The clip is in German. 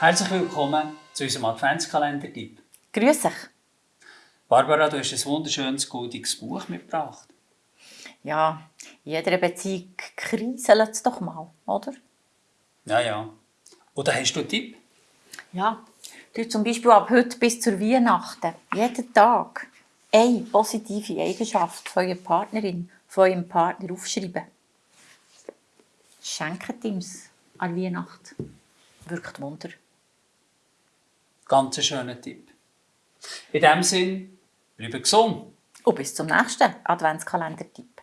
Herzlich willkommen zu unserem Adventskalender-Tipp. Grüß dich. Barbara, du hast ein wunderschönes, goldiges Buch mitgebracht. Ja, in jeder Beziehung kriselt es doch mal, oder? Ja, ja. Oder hast du einen Tipp? Ja, du zum Beispiel ab heute bis zur Weihnachten, jeden Tag, eine positive Eigenschaft von eurer Partnerin, von eurem Partner aufschreiben. Schenkt ihm es an Weihnachten. Wirkt Wunder. Ganz ein schöner Tipp. In diesem Sinn, bleibe gesund. Und bis zum nächsten Adventskalender-Tipp.